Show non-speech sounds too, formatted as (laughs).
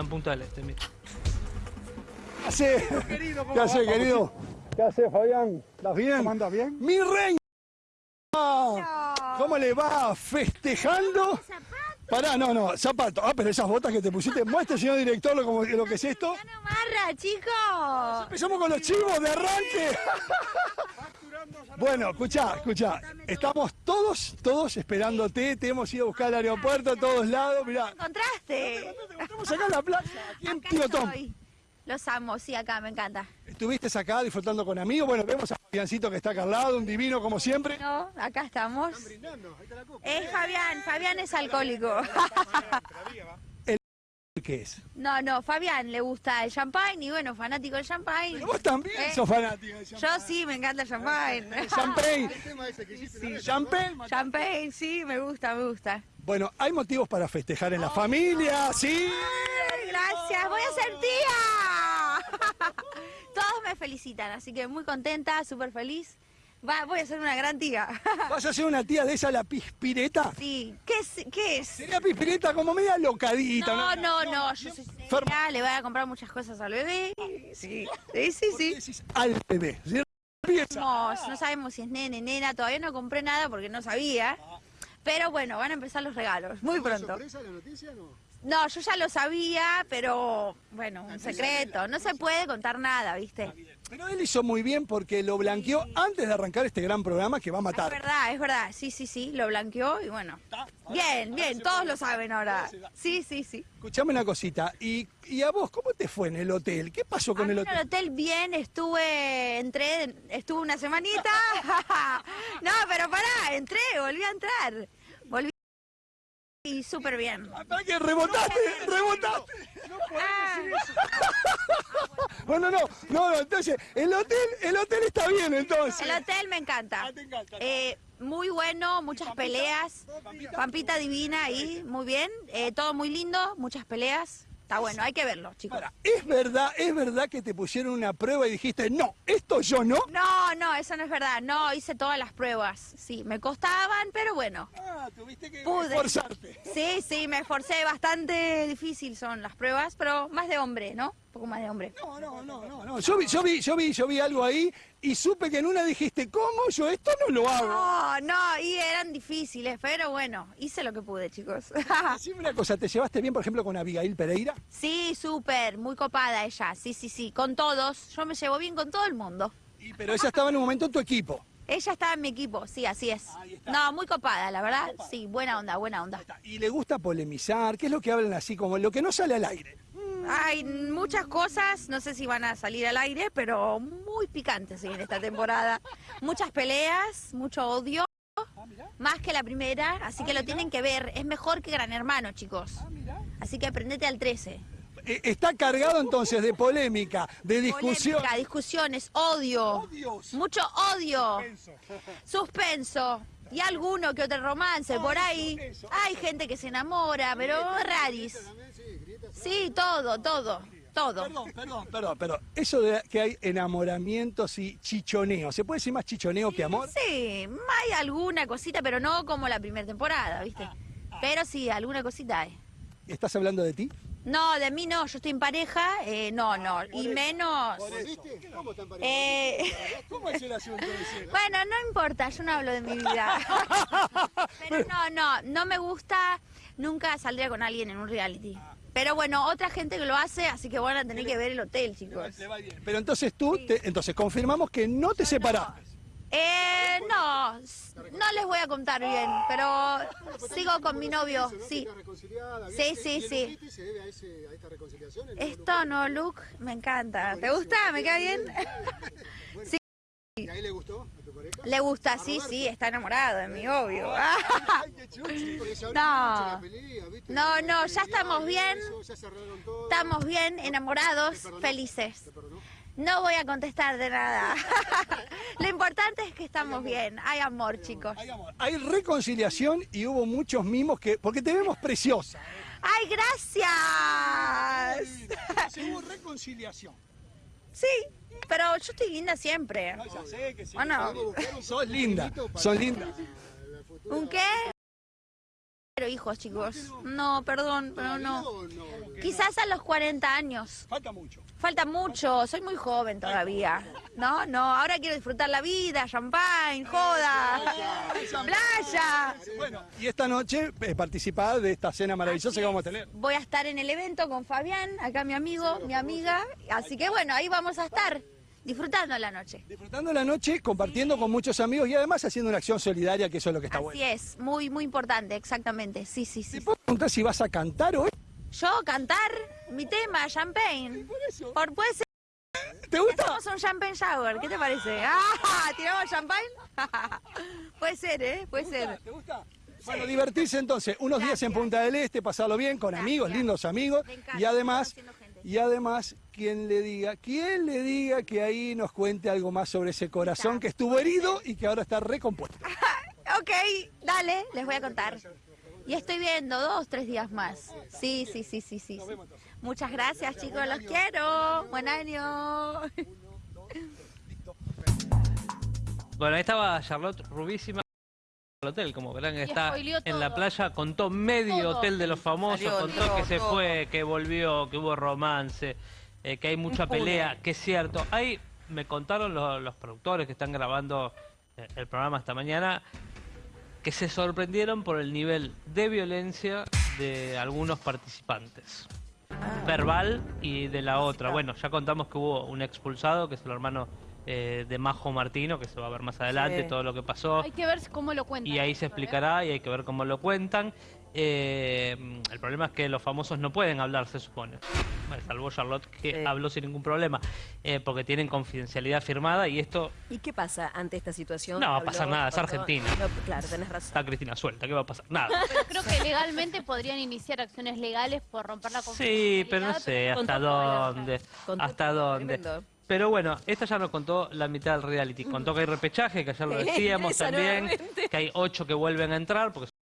Están puntuales, te invito. ¿Qué hace? ¿Qué hace, querido? ¿Qué hace, Fabián? ¿Estás bien? ¿Cómo andas bien? ¡Mi reina! ¿Cómo le va? ¿Festejando? Pará, no, no, zapato. Ah, pero esas botas que te pusiste. Muestre, señor director, lo, como- lo que es esto. ¡Ya no marra, chicos! Empezamos con los chivos de arranque. (laughs) Bueno, escuchá, escuchá. Estamos todos, todos esperándote. Te hemos ido a buscar al aeropuerto a todos lados. Mirá, ¿Encontraste? estamos acá en la plaza, aquí en. Los amo, sí, acá, me encanta. Estuviste acá disfrutando con amigos. Bueno, vemos a Fabiancito que está acá al lado, un divino como siempre. No, acá estamos. Es Fabián, Fabián es alcohólico. ¿Qué es? No, no, Fabián le gusta el champagne y bueno, fanático del champagne. Pero vos también Eh, sos fanática del Yo champagne. sí, me encanta el champagne. (laughs) Champagne. Champagne. Champagne, sí, me gusta, me gusta. Bueno, hay motivos para festejar en la familia, ¿sí? Ay, gracias, voy a ser tía. (laughs) Todos me felicitan, así que muy contenta, súper feliz. Va, voy a ser una gran tía. (laughs) ¿Vas a ser una tía de esa, la pispireta? Sí, ¿qué es? ¿Qué es? Sería pispireta como media locadita, No, ¿no? no, no, yo soy seria, le voy a comprar muchas cosas al bebé. Sí, sí, sí, ¿Por qué sí. decís al bebé? Empieza. No, no sabemos si es nene, nena, todavía no compré nada porque no sabía. Pero bueno, van a empezar los regalos, muy pronto. sorpresa la noticia no? No, yo ya lo sabía, pero bueno, un secreto. No se puede contar nada, ¿viste? Pero él hizo muy bien porque lo blanqueó antes de arrancar este gran programa que va a Es matar. verdad, es verdad. Sí, sí, sí, lo blanqueó y bueno. Bien, bien, todos lo saben ahora. Sí, sí, sí. Escuchame una cosita, ¿Y, y a vos cómo te fue en el hotel? ¿Qué pasó A con mí el en el hotel? hotel bien, estuve, entré, estuve una semanita. (laughs) No, pero pará, entré, volví a entrar. Y súper bien. Hasta que rebotaste, rebotaste. Ah, (laughs) Bueno, no, no, no, entonces, el hotel, el hotel está bien entonces. el hotel me encanta. Ah, te encanta. Eh, muy bueno, muchas peleas. Pampita divina ahí, muy bien. Eh, todo muy lindo, muchas peleas. Está bueno, hay que verlo, chicos. Ahora, ¿es verdad, es verdad que te pusieron una prueba y dijiste, no, esto yo no? No, no, eso no es verdad. No, hice todas las pruebas. Sí, me costaban, pero bueno. Ah, tuviste que Pude. esforzarte. Sí, sí, me esforcé bastante difícil son las pruebas, pero más de hombre, ¿no? Poco más de hombre. No, no, no, no, no. Yo vi, yo vi, yo vi, yo vi algo ahí y supe que en una dijiste, ¿cómo? Yo esto no lo hago. No, no, y eran difíciles, pero bueno, hice lo que pude, chicos. (laughs) Decime una cosa, ¿te llevaste bien, por ejemplo, con Abigail Pereira? Sí, súper, muy copada ella, sí, sí, sí, con todos. Yo me llevo bien con todo el mundo. Y, pero ella estaba en un momento en tu equipo. Ella estaba en mi equipo, sí, así es. No, muy copada, la verdad. Sí, buena onda, buena onda. Y le gusta polemizar, ¿qué es lo que hablan así, como lo que no sale al aire? Hay muchas cosas, no sé si van a salir al aire, pero muy picantes en esta temporada. Muchas peleas, mucho odio, más que la primera, así que lo tienen que ver. Es mejor que Gran Hermano, chicos. Así que aprendete al 13. Eh, Está cargado entonces de polémica, de discusión. Polémica, discusiones, odio. Mucho odio. Suspenso. Y alguno que otro romance por ahí. Hay gente que se enamora, pero raris. Sí, todo, todo, todo. Perdón, perdón, perdón, pero eso de que hay enamoramientos y chichoneo, ¿se puede decir más chichoneo que amor? Sí, hay alguna cosita, pero no como la primera temporada, ¿viste? Pero sí, alguna cosita hay. ¿Estás hablando de ti? No, de mí no, yo estoy en pareja, eh, no, no, y menos... ¿Viste? ¿Cómo están eh, ¿Cómo es el asunto ese? (laughs) bueno, no importa, yo no hablo de mi vida. (laughs) Pero no, no, no me gusta, nunca saldría con alguien en un reality. Pero bueno, otra gente que lo hace, así que van a tener que ver el hotel, chicos. Pero entonces tú, te- entonces confirmamos que no te separaste. Eh, no, no les voy a contar bien, pero sigo con mi novio, sí. Sí, sí, sí. Esto no, Luke, me encanta. ¿Te gusta? ¿Me cae bien? (laughs) ¿Y a él le gustó? ¿A tu pareja? Le gusta, sí, sí, está enamorado de mi obvio. (laughs) No. No, no, ya estamos bien. Estamos bien, enamorados, felices. No voy a contestar de nada. (laughs) Lo importante es que estamos bien. Hay amor, chicos. Hay amor. Hay reconciliación y hubo muchos mimos que. Porque te vemos preciosa. ¡Ay, gracias! Hubo reconciliación. Sí, pero yo estoy linda siempre. No, ya sé que sí. ¿O no? Sos linda, sos linda. ¿Un qué? Quiero hijos, chicos. No, perdón, pero no. ¿O no? Quizás a los 40 años. Falta mucho. Falta mucho, soy muy joven todavía. No, no, ahora quiero disfrutar la vida, champagne, joda, (laughs) playa. Bueno, y esta noche eh, participar de esta cena maravillosa que vamos a tener. Voy a estar en el evento con Fabián, acá mi amigo, mi amiga. Así que bueno, ahí vamos a estar disfrutando la noche. Disfrutando la noche, compartiendo con muchos amigos y además haciendo una acción solidaria, que eso es lo que está Así bueno. es, muy, muy importante, exactamente. Sí, sí, ¿Te sí. puedo preguntar si vas a cantar hoy? Yo cantar mi tema, champagne. Por eso. Por, puede ser, ¿Te gusta? hacemos un champagne shower, ¿qué te parece? (laughs) ¡Ah! ¿Tiramos champagne? (laughs) puede ser, ¿eh? Puede ser. ¿Te gusta? Bueno, divertirse entonces, unos días en. Punta del Este, pasarlo bien con amigos, lindos amigos encanta, y además, y además, quien le diga, quien le diga que ahí nos cuente algo más sobre ese corazón que estuvo herido y que ahora está recompuesto. (laughs) Ok, dale, les voy a contar. Y estoy viendo dos, tres días más. Sí, sí, sí, sí, sí. sí. Muchas gracias, chicos, los quiero. Buen año. Bueno, ahí estaba Charlotte Rubísima al hotel, como verán que está en la playa, contó medio Todo. hotel de los famosos, Salió contó todo, que se todo. fue, que volvió, que hubo romance, eh, que hay mucha pelea, que es cierto. Ahí me contaron los, los productores que están grabando eh, el programa esta mañana que se sorprendieron por el nivel de violencia de algunos participantes. Verbal y de la otra. Bueno, ya contamos que hubo un expulsado, que es el hermano eh, de Majo Martino, que se va a ver más adelante Sí. todo lo que pasó. Hay que ver cómo lo cuentan. Y ahí se explicará y hay que ver cómo lo cuentan. Eh, el problema es que los famosos no pueden hablar, se supone. Bueno, salvo Charlotte, que Sí. habló sin ningún problema, eh, porque tienen confidencialidad firmada y esto ¿Y qué pasa ante esta situación? No va a pasar nada, es Argentina. No, claro, tenés razón. está Cristina suelta, ¿qué va a pasar? Nada. Pero creo que legalmente podrían iniciar acciones legales por romper la Sí, confidencialidad. pero no sé hasta dónde. Hasta dónde. tremendo. Pero bueno, esta ya nos contó la mitad del reality. Contó (laughs) que hay repechaje, que ayer lo Sí, decíamos (laughs) también, nuevamente. que hay ocho que vuelven a entrar, porque